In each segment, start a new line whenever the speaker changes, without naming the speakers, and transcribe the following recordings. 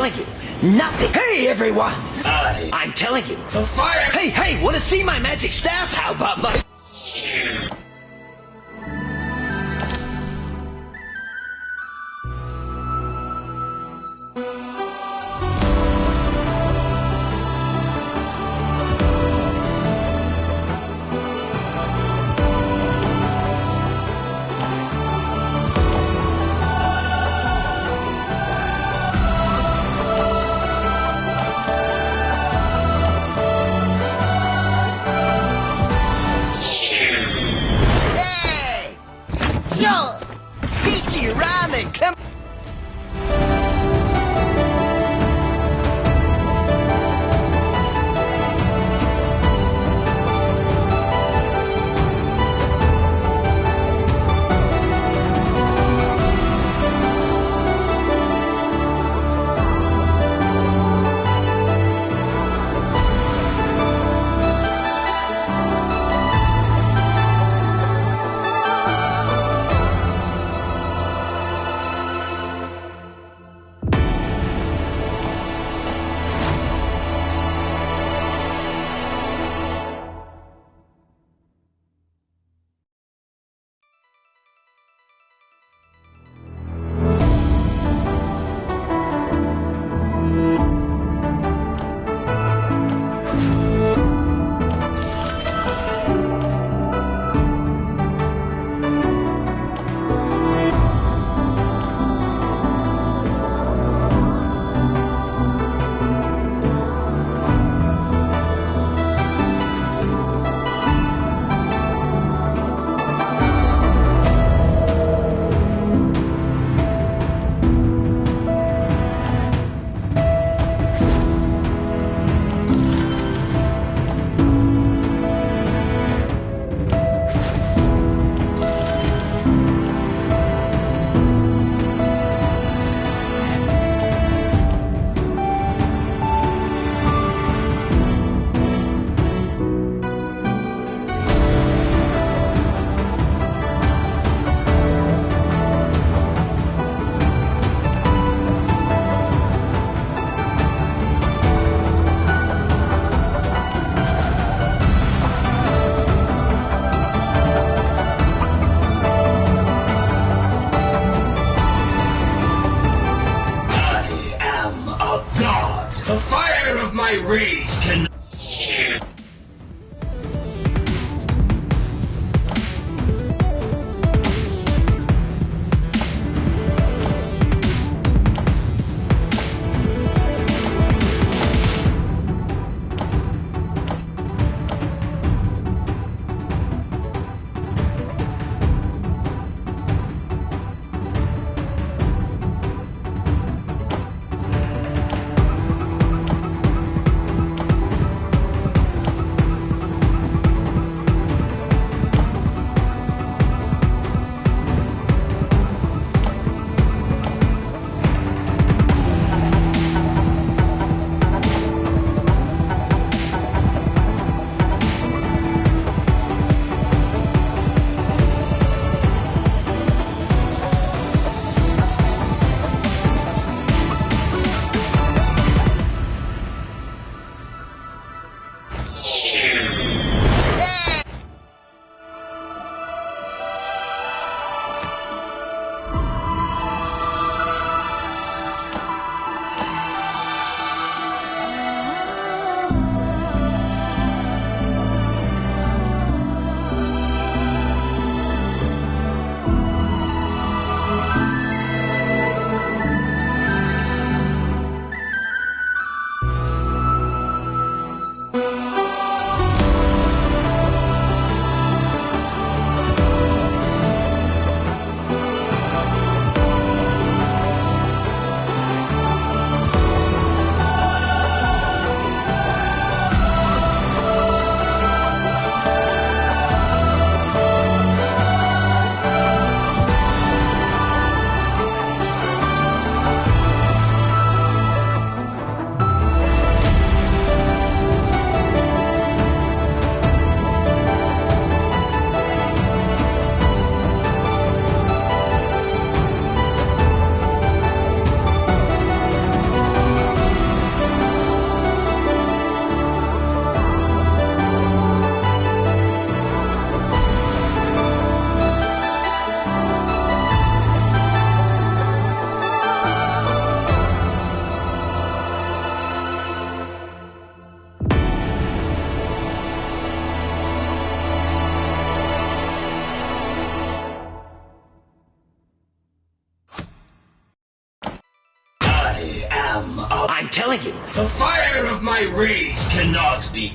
telling you, nothing. Hey, everyone!
I,
I'm telling you.
the fire.
Hey, hey, want to see my magic staff? How about my...
So, Peachy Ramen, come
rage
cannot be...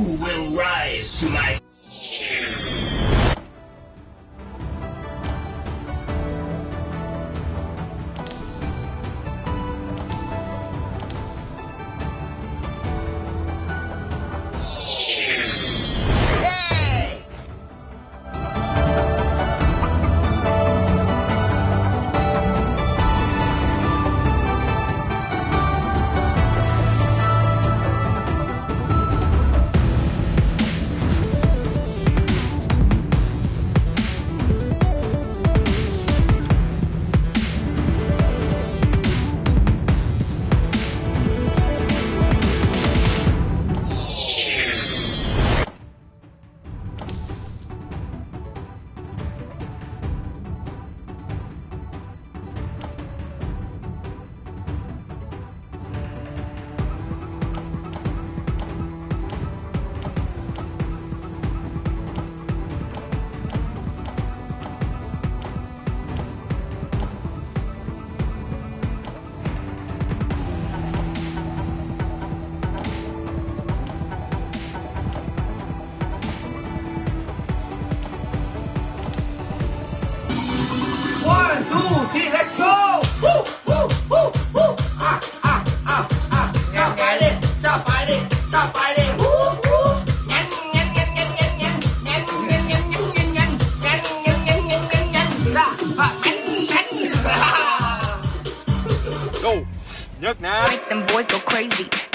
will rise to my...
Look.
Make them boys go crazy.